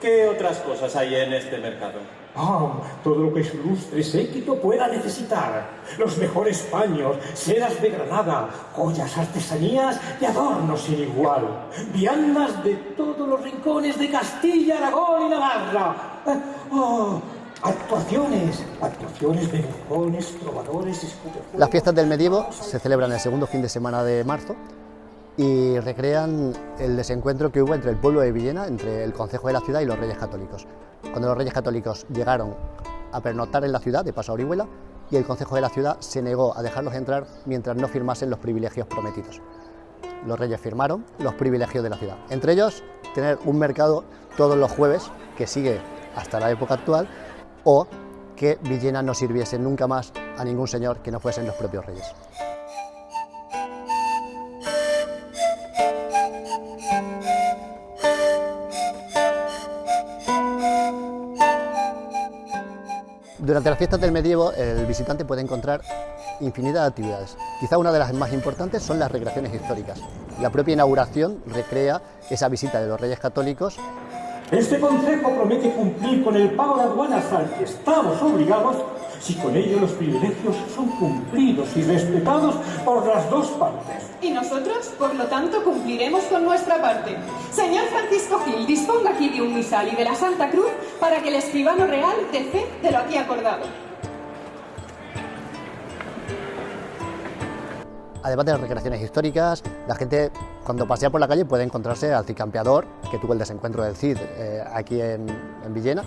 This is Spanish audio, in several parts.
¿Qué otras cosas hay en este mercado? Ah, todo lo que su ilustre séquito pueda necesitar. Los mejores paños, sedas de Granada, joyas, artesanías y adornos sin igual. Viandas de todos los rincones de Castilla, Aragón y Navarra. Eh, oh, actuaciones, actuaciones de bufones, trovadores, escupefuegos... Las fiestas del medievo se celebran el segundo fin de semana de marzo y recrean el desencuentro que hubo entre el pueblo de Villena, entre el Consejo de la ciudad y los Reyes Católicos. Cuando los Reyes Católicos llegaron a pernoctar en la ciudad, de paso Orihuela, y el Consejo de la ciudad se negó a dejarlos entrar mientras no firmasen los privilegios prometidos. Los Reyes firmaron los privilegios de la ciudad, entre ellos tener un mercado todos los jueves, que sigue hasta la época actual, o que Villena no sirviese nunca más a ningún señor que no fuesen los propios reyes. Durante las fiestas del medievo, el visitante puede encontrar infinidad de actividades. Quizá una de las más importantes son las recreaciones históricas. La propia inauguración recrea esa visita de los reyes católicos. Este consejo promete cumplir con el pago de aduanas al que estamos obligados si con ello los privilegios son cumplidos y respetados por las dos partes. Y nosotros, por lo tanto, cumpliremos con nuestra parte. Señor Francisco Gil, disponga de un misal y de la Santa Cruz para que el escribano real dé fe de lo aquí acordado. Además de las recreaciones históricas, la gente cuando pasea por la calle puede encontrarse al cicampeador, que tuvo el desencuentro del Cid eh, aquí en, en Villena,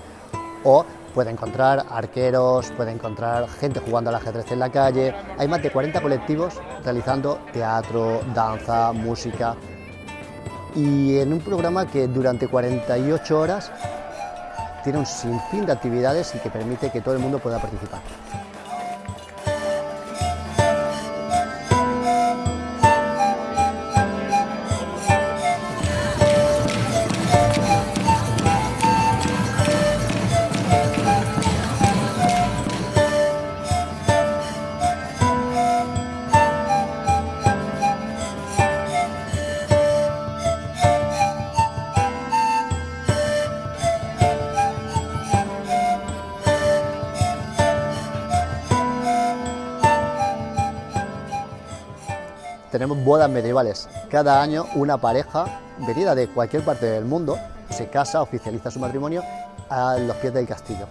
o puede encontrar arqueros, puede encontrar gente jugando al ajedrez en la calle. Hay más de 40 colectivos realizando teatro, danza, música. Y en un programa que durante 48 horas tiene un sinfín de actividades y que permite que todo el mundo pueda participar. Tenemos bodas medievales. Cada año una pareja venida de cualquier parte del mundo se casa, oficializa su matrimonio a los pies del castillo.